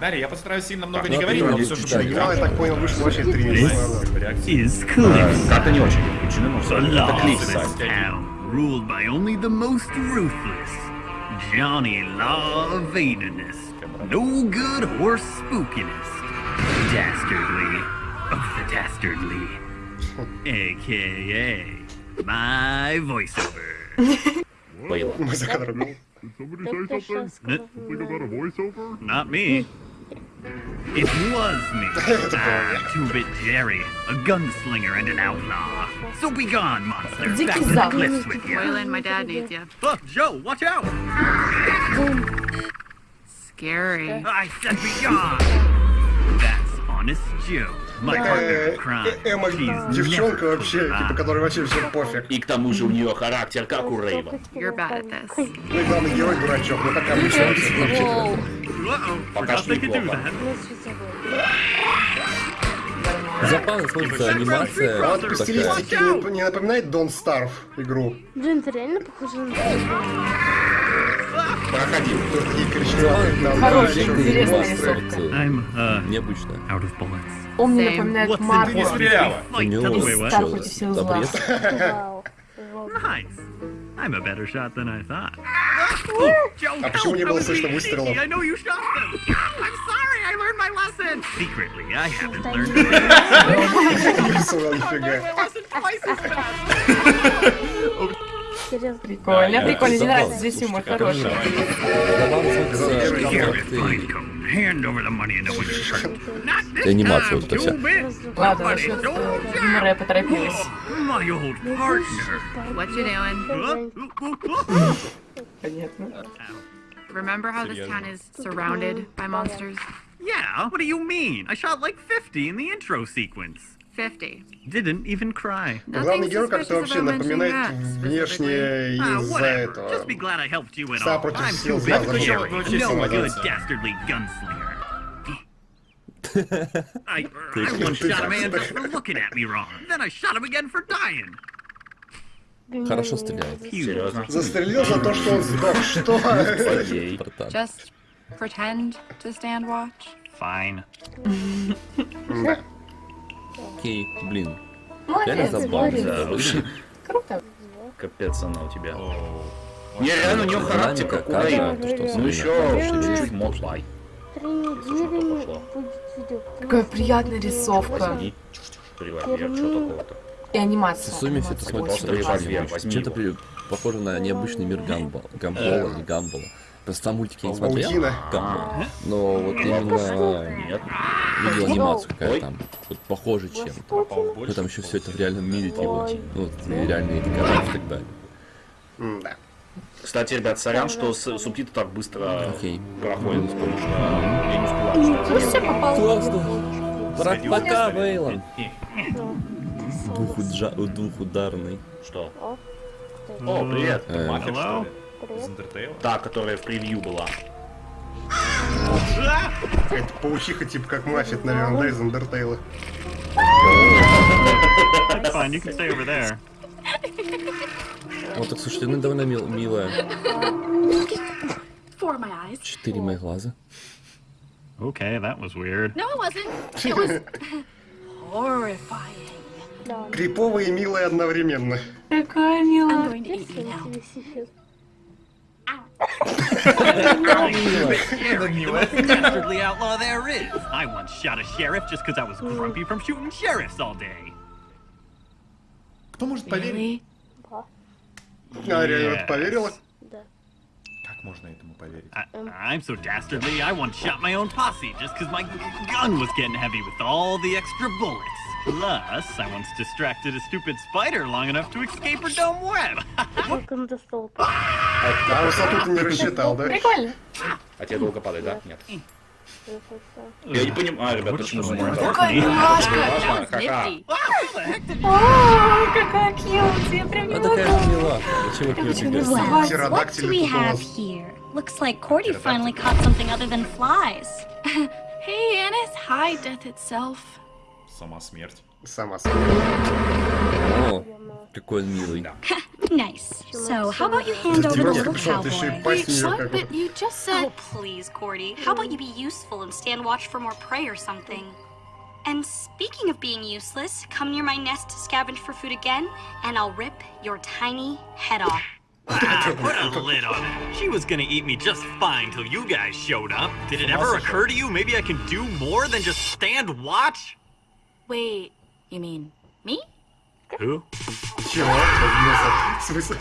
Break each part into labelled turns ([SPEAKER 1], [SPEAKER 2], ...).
[SPEAKER 1] Дарья, я постараюсь сильно много не
[SPEAKER 2] ну,
[SPEAKER 1] говорить, но
[SPEAKER 2] не
[SPEAKER 1] все шучу.
[SPEAKER 3] Игра, я так понял, вышла
[SPEAKER 1] Э,
[SPEAKER 4] close.
[SPEAKER 2] Карта не очень включена, но все. Это
[SPEAKER 4] town, ruled by only the most ruthless. Johnny Law. No good horse spookiness. Dastardly of the dastardly. AKA my voiceover.
[SPEAKER 2] Бейла.
[SPEAKER 3] Мы за кадром.
[SPEAKER 4] Not me. It was me. ah, Two-Bit Jerry, a gunslinger and an outlaw. So be gone, monster.
[SPEAKER 5] Дикий
[SPEAKER 4] Back to the
[SPEAKER 5] Запад.
[SPEAKER 4] cliffs with you.
[SPEAKER 6] Waylon, my dad needs you.
[SPEAKER 4] Oh, Joe, watch out!
[SPEAKER 6] Scary.
[SPEAKER 4] I said be gone. That's honest Joe, my partner
[SPEAKER 3] Э,
[SPEAKER 4] in crime.
[SPEAKER 3] э, Эмма
[SPEAKER 4] She's
[SPEAKER 3] девчонка
[SPEAKER 4] never
[SPEAKER 3] вообще,
[SPEAKER 4] gonna
[SPEAKER 3] типа,
[SPEAKER 4] lie.
[SPEAKER 3] которой вообще все пофиг.
[SPEAKER 2] И к тому же у нее характер, как у Рейва.
[SPEAKER 6] You're bad at this.
[SPEAKER 3] Ну и главный герой дурачок, ну как обычно.
[SPEAKER 2] Пока что неплохо.
[SPEAKER 7] Забавно смотрится анимация.
[SPEAKER 3] А вот по стилистике не, не напоминает Don't Starve игру?
[SPEAKER 8] Блин, ты реально похожа на
[SPEAKER 2] Проходи.
[SPEAKER 3] Тут такие коричневатые, там,
[SPEAKER 5] Хорошая, интересная рисовка.
[SPEAKER 4] Uh,
[SPEAKER 7] Необычно.
[SPEAKER 5] Он мне напоминает Марвел.
[SPEAKER 1] Ты не стреляла.
[SPEAKER 7] У
[SPEAKER 4] Fight,
[SPEAKER 7] него
[SPEAKER 4] tell me what?
[SPEAKER 5] Стар против сил зла.
[SPEAKER 4] Nice. I'm a better shot than I thought.
[SPEAKER 3] А почему не
[SPEAKER 4] I
[SPEAKER 3] было слышно выстрелов?
[SPEAKER 4] lesson. Secretly, I haven't learned.
[SPEAKER 5] Прикольно, прикольно. Мне нравится здесь юмор хороший.
[SPEAKER 7] Анимация вот эта вся.
[SPEAKER 5] Ладно, насчет
[SPEAKER 4] told
[SPEAKER 5] э, юмора я поторопилась.
[SPEAKER 4] My old partner.
[SPEAKER 6] What you doing?
[SPEAKER 4] Huh?
[SPEAKER 5] Понятно.
[SPEAKER 6] Remember how this town is surrounded by monsters?
[SPEAKER 4] Yeah, what do you mean? I shot like 50 in the intro sequence.
[SPEAKER 6] 50.
[SPEAKER 4] Didn't even cry.
[SPEAKER 3] Главный
[SPEAKER 6] Nothing
[SPEAKER 3] герой как-то
[SPEAKER 6] suspicious
[SPEAKER 3] вообще
[SPEAKER 6] about mentioning
[SPEAKER 3] напоминает
[SPEAKER 6] that,
[SPEAKER 3] внешне
[SPEAKER 4] Ah,
[SPEAKER 3] из-за
[SPEAKER 4] whatever.
[SPEAKER 3] этого.
[SPEAKER 4] Just be glad I helped you at
[SPEAKER 3] Пса
[SPEAKER 4] all.
[SPEAKER 3] против
[SPEAKER 4] I'm
[SPEAKER 3] сил
[SPEAKER 4] too
[SPEAKER 3] зла,
[SPEAKER 4] big for
[SPEAKER 3] зачем?
[SPEAKER 4] Jerry.
[SPEAKER 1] Очень
[SPEAKER 4] No
[SPEAKER 1] сильно
[SPEAKER 4] good
[SPEAKER 1] зла.
[SPEAKER 4] dastardly gunslinger. I, I once shot a man just for looking at me wrong. Then I shot him again for dying.
[SPEAKER 7] Хорошо стреляет.
[SPEAKER 2] Серьезно?
[SPEAKER 3] Застрелил за то, что он сдох. Что?
[SPEAKER 6] Just pretend to stand watch.
[SPEAKER 4] Fine.
[SPEAKER 7] Окей, блин. Реально забавно.
[SPEAKER 5] Круто.
[SPEAKER 2] Капец она у тебя. Не, реально у нее характер, как у Ну еще чуть-чуть мотлай.
[SPEAKER 8] Три недели будет видео.
[SPEAKER 5] Какая приятная рисовка.
[SPEAKER 2] И
[SPEAKER 5] анимация.
[SPEAKER 7] В сумме все это смотрится Чем-то при- похоже на необычный мир Гамбола. Гамбола или Гамбола. Просто сам мультик я не смотрел. Гамбола. Но вот именно видел анимацию какая там. Вот похоже чем-то.
[SPEAKER 1] попал в
[SPEAKER 7] Ну там еще все это в реальном мире типа. Ну, реальные декорации и так далее.
[SPEAKER 3] Да.
[SPEAKER 2] Кстати, ребят, сорян, что субтитры так быстро
[SPEAKER 7] Окей.
[SPEAKER 2] проходят, потому что я не успеваю читать.
[SPEAKER 5] Ну все попало.
[SPEAKER 7] Классно. Пока, Вейлон. Двухударный.
[SPEAKER 2] Что? О, привет.
[SPEAKER 7] Э,
[SPEAKER 1] Мафия, что ли? Из?
[SPEAKER 2] Та, которая в превью была.
[SPEAKER 3] Это паучиха, типа как Маффит, наверное, да, из Undertale.
[SPEAKER 4] Fine, you can stay over there.
[SPEAKER 7] Вот так, слушайте, ну довольно мил- милая. Четыре моих глаза.
[SPEAKER 4] Okay, that was weird.
[SPEAKER 9] No, it wasn't. It was horrifying.
[SPEAKER 3] Криповая и милая одновременно.
[SPEAKER 5] Какая милая.
[SPEAKER 4] dastardly outlaw there is. I once shot a sheriff just because I was grumpy from shooting sheriffs all day.
[SPEAKER 1] Кто может поверить?
[SPEAKER 8] Да.
[SPEAKER 3] А, реально в это поверила?
[SPEAKER 8] Да.
[SPEAKER 1] Как можно этому поверить?
[SPEAKER 4] I, I'm so dastardly, I once shot my own posse just because my gun was getting heavy with all the extra bullets. Plus, I once distracted a stupid spider long enough to escape her dome web.
[SPEAKER 8] Как он достал?
[SPEAKER 3] А высоту ты не рассчитал, да?
[SPEAKER 5] Прикольно.
[SPEAKER 2] А тебе долго падает, да? Нет. Я не понимаю, ребят, почему зумор.
[SPEAKER 5] Какая милашка.
[SPEAKER 2] Важно, ха-ха.
[SPEAKER 9] Nifty.
[SPEAKER 5] О, какая кьют. Я прям не
[SPEAKER 7] А
[SPEAKER 5] могу. Почему
[SPEAKER 9] do
[SPEAKER 3] Птеродактили
[SPEAKER 9] here? Looks like Cordy finally caught something other than flies.
[SPEAKER 6] Hey, Annis. Hi, death itself.
[SPEAKER 1] Сама смерть.
[SPEAKER 3] Сама
[SPEAKER 7] О, какой он милый.
[SPEAKER 9] nice. So how about you hand over the little cowboy?
[SPEAKER 10] But you just oh, said...
[SPEAKER 9] Oh, please, Cordy. How about you be useful and stand watch for more prey or something? And speaking of being useless, come near my nest to scavenge for food again, and I'll rip your tiny head off.
[SPEAKER 4] Ah! put a lid on it. She was gonna eat me just fine till you guys showed up. Did it ever occur to you maybe I can do more than just stand watch?
[SPEAKER 9] Wait, you mean me?
[SPEAKER 4] Who?
[SPEAKER 3] Чего? В смысле?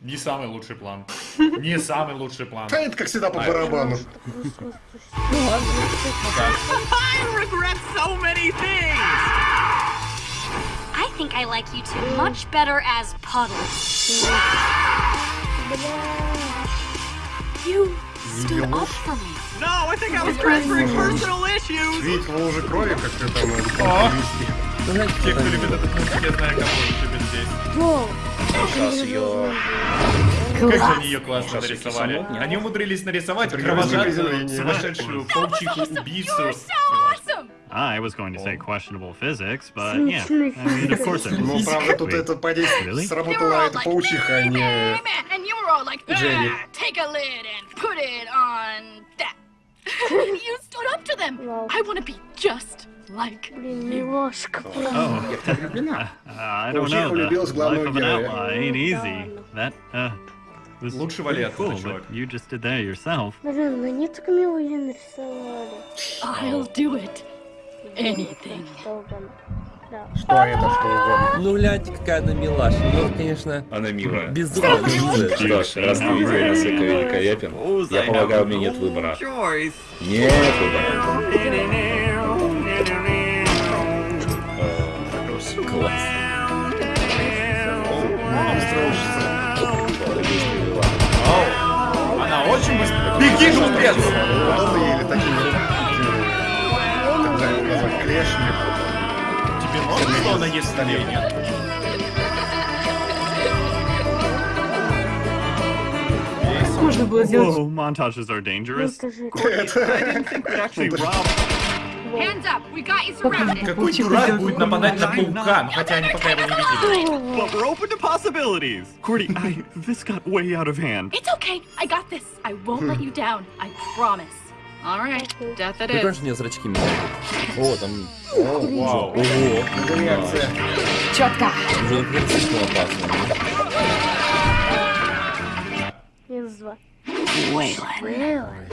[SPEAKER 1] Не самый лучший план. Не самый лучший план.
[SPEAKER 3] Да это как всегда по барабану.
[SPEAKER 4] I regret so many things!
[SPEAKER 9] I think I like you two much better as puddles. You stood up for me.
[SPEAKER 4] No, I think I was transferring personal issues!
[SPEAKER 3] Видеть в луже крови, как ты там
[SPEAKER 1] Те, кто любит этот мультик, я знаю, кого любит здесь.
[SPEAKER 2] Сейчас ее...
[SPEAKER 1] Как же они ее классно нарисовали. Они умудрились нарисовать кровожадную, сумасшедшую паучиху убийцу.
[SPEAKER 10] Awesome.
[SPEAKER 4] I was going to say questionable physics, but
[SPEAKER 8] yeah.
[SPEAKER 4] I mean, of course it
[SPEAKER 3] Ну, правда, тут это подействовало.
[SPEAKER 4] Really?
[SPEAKER 3] Сработала эта паучиха, а не...
[SPEAKER 10] "Ah, take a lid and put it on that. you stood up to them.
[SPEAKER 8] Вау.
[SPEAKER 10] I want to be just like
[SPEAKER 8] Блин, милашка. прям.
[SPEAKER 4] Oh,
[SPEAKER 2] Я в тебя влюблена.
[SPEAKER 4] uh, I don't
[SPEAKER 3] Паучиха
[SPEAKER 4] know.
[SPEAKER 3] влюбилась
[SPEAKER 4] The
[SPEAKER 3] в главного
[SPEAKER 4] life of an
[SPEAKER 3] героя.
[SPEAKER 4] outlaw ain't easy. That, uh, was
[SPEAKER 1] Лучше
[SPEAKER 4] pretty
[SPEAKER 1] вали оттуда,
[SPEAKER 4] cool,
[SPEAKER 1] чувак.
[SPEAKER 4] but you just did that yourself.
[SPEAKER 8] Блин, ну они так мило ее нарисовали.
[SPEAKER 10] I'll do it. Anything.
[SPEAKER 8] Да.
[SPEAKER 3] Что это, что угодно.
[SPEAKER 7] Ну, гляньте, какая она милаша. Ну, конечно,
[SPEAKER 2] Она милая.
[SPEAKER 7] безумно милая.
[SPEAKER 2] Что ж, раз ты видел, насколько великолепен,
[SPEAKER 4] Suppose
[SPEAKER 2] я полагаю, у меня нет выбора. Нет выбора.
[SPEAKER 7] Класс.
[SPEAKER 1] Она очень быстро. Беги, глупец!
[SPEAKER 3] Удобно ей или
[SPEAKER 1] Тебе можно, что она есть в столе? Нет.
[SPEAKER 10] Можно было сделать.
[SPEAKER 4] Whoa, montages are
[SPEAKER 8] Ну,
[SPEAKER 4] dangerous.
[SPEAKER 8] это же...
[SPEAKER 4] Actually, Rob,
[SPEAKER 6] Hands up. We got you surrounded.
[SPEAKER 1] Какой дурак будет нападать на паука? Ну, Хотя они пока его не видели.
[SPEAKER 4] but we're open to possibilities. Cordy, I, this got way out of hand.
[SPEAKER 10] It's okay. I got this. I won't let you down. I promise.
[SPEAKER 6] Alright, death it
[SPEAKER 7] Wyprężnie zraćki mi. O, tam...
[SPEAKER 1] O,
[SPEAKER 7] wow.
[SPEAKER 3] O, reakcja.
[SPEAKER 10] Ciotka!
[SPEAKER 7] Dużo reakcji na pasy.
[SPEAKER 8] Jest zła.
[SPEAKER 10] Waylon.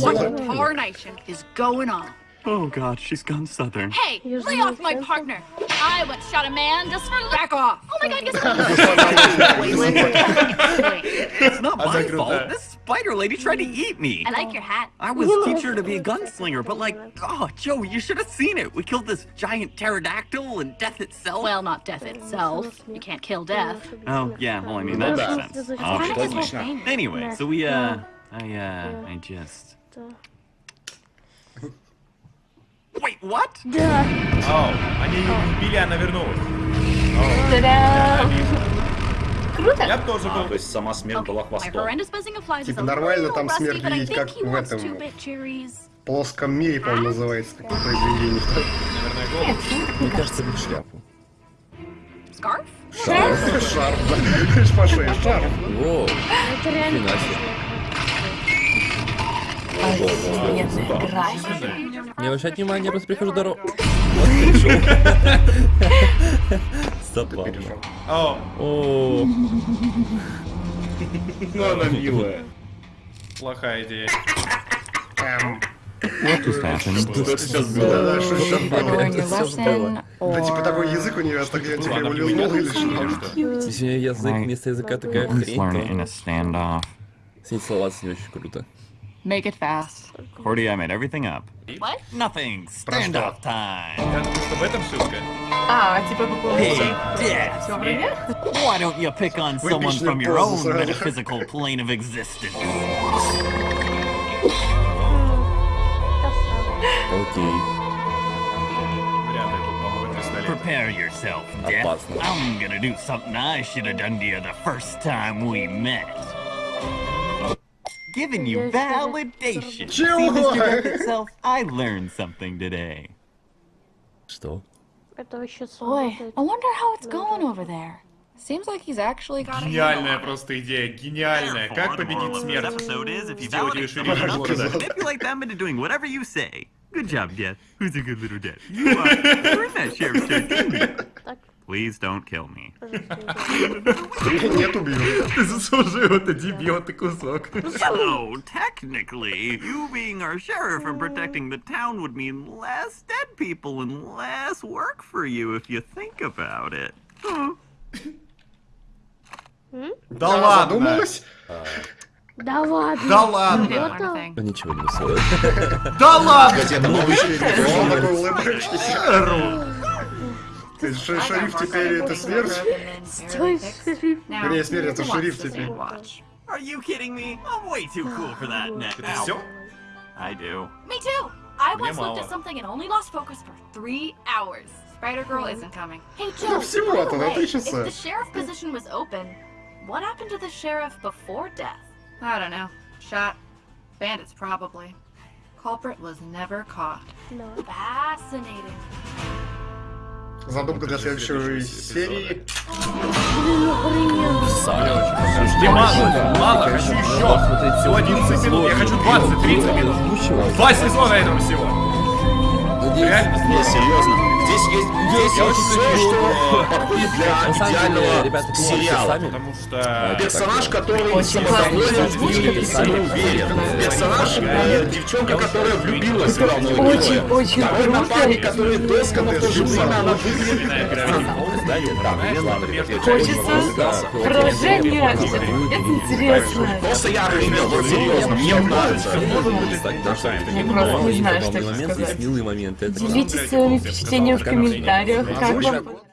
[SPEAKER 6] What
[SPEAKER 3] in
[SPEAKER 6] tarnation is going on?
[SPEAKER 4] Oh god, she's gone southern.
[SPEAKER 10] Hey, lay off my partner. I once shot a man just for
[SPEAKER 6] back off.
[SPEAKER 10] Oh my god, guess what?
[SPEAKER 4] it's not my fault. This spider lady tried to eat me.
[SPEAKER 10] I like your hat.
[SPEAKER 4] I was teaching her to be a gunslinger, but like, oh, Joe, you should have seen it. We killed this giant pterodactyl and death itself.
[SPEAKER 10] Well, not death itself. You can't kill death.
[SPEAKER 4] oh, yeah, well, I mean, that
[SPEAKER 2] Да.
[SPEAKER 4] makes sense.
[SPEAKER 8] Kind
[SPEAKER 4] Obviously.
[SPEAKER 8] of
[SPEAKER 2] Отлично.
[SPEAKER 4] Anyway, so we, uh, I, uh, I just. Wait, what?
[SPEAKER 8] Да.
[SPEAKER 1] Оу, они ее не убили, она вернулась.
[SPEAKER 10] Та-дам! Круто.
[SPEAKER 1] Я тоже
[SPEAKER 2] А,
[SPEAKER 1] был.
[SPEAKER 2] то есть сама смерть была
[SPEAKER 10] My
[SPEAKER 2] хвостом.
[SPEAKER 3] Типа нормально там смерть видеть, как в этом. плоском мире, по-моему, называется такое произведение.
[SPEAKER 1] Наверное, голос.
[SPEAKER 7] Мне кажется, в шляпу.
[SPEAKER 10] Scarf?
[SPEAKER 3] Шарф, да. Видишь, по шее шарф.
[SPEAKER 7] Воу,
[SPEAKER 8] Это реально.
[SPEAKER 7] Не обращать внимания, я просто прихожу дорогу. Вот пришел. Забавно.
[SPEAKER 1] О,
[SPEAKER 7] О,
[SPEAKER 2] Ну, она милая.
[SPEAKER 1] плохая идея.
[SPEAKER 3] Эм,
[SPEAKER 4] What just happened?
[SPEAKER 2] Что сейчас было?
[SPEAKER 3] Что сейчас было? Да, типа такой язык у нее, так я типа его
[SPEAKER 1] не
[SPEAKER 3] лизнул или что?
[SPEAKER 7] язык вместо языка такая хрень, то
[SPEAKER 4] standoff.
[SPEAKER 7] с ней очень круто.
[SPEAKER 6] Make it fast.
[SPEAKER 4] Cordy, I made everything up.
[SPEAKER 10] What?
[SPEAKER 4] Nothing. Standoff time.
[SPEAKER 1] Я думаю, что в этом шутка.
[SPEAKER 10] А, типа по поводу...
[SPEAKER 4] Hey, Dad.
[SPEAKER 10] Всё время?
[SPEAKER 4] Why don't you pick on someone
[SPEAKER 3] Выпечную
[SPEAKER 4] from your
[SPEAKER 3] позу
[SPEAKER 4] own
[SPEAKER 3] сразу.
[SPEAKER 4] metaphysical plane of existence?
[SPEAKER 7] Окей.
[SPEAKER 1] Вряд ли тут помогут пистолет.
[SPEAKER 4] Prepare yourself, Death.
[SPEAKER 7] Опасно.
[SPEAKER 4] I'm gonna do something I should have done to you the first time we met. Giving you validation. See,
[SPEAKER 3] Чего?
[SPEAKER 4] Mr. Death itself, I learned something today.
[SPEAKER 7] Что?
[SPEAKER 8] Это еще
[SPEAKER 10] Boy,
[SPEAKER 8] сработает.
[SPEAKER 10] I wonder how it's
[SPEAKER 8] Ну
[SPEAKER 10] going
[SPEAKER 8] да.
[SPEAKER 10] over there. Seems like he's actually got a
[SPEAKER 1] Гениальная
[SPEAKER 10] handle on it.
[SPEAKER 1] просто идея, гениальная. Как
[SPEAKER 4] Therefore, the moral
[SPEAKER 1] победить
[SPEAKER 4] of this
[SPEAKER 1] смерть?
[SPEAKER 4] episode is if you
[SPEAKER 1] Сделать
[SPEAKER 4] validate
[SPEAKER 1] ее
[SPEAKER 4] someone
[SPEAKER 1] шерифом
[SPEAKER 4] enough,
[SPEAKER 1] города.
[SPEAKER 4] manipulate them into doing whatever you say. Good job, Death. Who's a good little Death? You are. You're in that sheriff's shirt, didn't you?
[SPEAKER 8] Так,
[SPEAKER 4] Please don't kill me.
[SPEAKER 3] Нет, убью.
[SPEAKER 1] Ты заслужил это, дебил, ты кусок.
[SPEAKER 4] So, technically, you being our sheriff and protecting the town would mean less dead people and less work for you if you think about it. Huh.
[SPEAKER 1] Да ладно!
[SPEAKER 3] задумалась?
[SPEAKER 8] Да ладно.
[SPEAKER 1] Да ладно!
[SPEAKER 7] Ну, Ничего не высылает.
[SPEAKER 1] Да ладно!
[SPEAKER 3] Газета «Новый шериф». Он такой улыбающийся.
[SPEAKER 1] Ру.
[SPEAKER 3] Ты ш- Шериф теперь это смерть?
[SPEAKER 8] Стой, шериф.
[SPEAKER 6] Now,
[SPEAKER 3] Вернее, смерть это
[SPEAKER 6] who
[SPEAKER 3] шериф
[SPEAKER 6] wants to
[SPEAKER 3] теперь.
[SPEAKER 6] stay watch?
[SPEAKER 4] Are you kidding me? I'm way too cool for that net
[SPEAKER 1] Это
[SPEAKER 4] now.
[SPEAKER 1] все?
[SPEAKER 4] I do.
[SPEAKER 10] Me too. I
[SPEAKER 1] Мне
[SPEAKER 10] once looked
[SPEAKER 1] мало.
[SPEAKER 10] at something and only lost focus for three hours.
[SPEAKER 6] Spider Girl isn't coming.
[SPEAKER 10] Hey
[SPEAKER 3] Да
[SPEAKER 10] Joe,
[SPEAKER 3] всего-то
[SPEAKER 10] by
[SPEAKER 3] на
[SPEAKER 10] the
[SPEAKER 3] три
[SPEAKER 10] way,
[SPEAKER 3] часа.
[SPEAKER 10] if the sheriff position was open, what happened to the sheriff before death?
[SPEAKER 6] I don't know. Shot. Bandits, probably. Culprit was never caught.
[SPEAKER 8] Да.
[SPEAKER 10] Fascinating.
[SPEAKER 3] Задумка для следующей серии.
[SPEAKER 1] Жди мало, мало, хочу еще. Всего 11 минут, я хочу 20, 30 минут. Два сезона этого всего. Реально?
[SPEAKER 2] Не, серьезно. Здесь есть, здесь есть все, что подходит для идеального
[SPEAKER 7] ребята,
[SPEAKER 2] сериала.
[SPEAKER 1] Потому что...
[SPEAKER 2] Персонаж, который самодоволен и самоуверен. Персонаж, э, девчонка, которая влюбилась в главного героя.
[SPEAKER 8] очень
[SPEAKER 2] Второй напарник, который доска, но в то же время она выглядит я
[SPEAKER 8] Хочется
[SPEAKER 2] не
[SPEAKER 8] продолжение. Это интересно.
[SPEAKER 2] Просто я охренел, вот серьезно, мне нравится.
[SPEAKER 8] Я просто не знаю, что
[SPEAKER 7] есть милые моменты.
[SPEAKER 8] Делитесь своими впечатлениями в комментариях. Как вам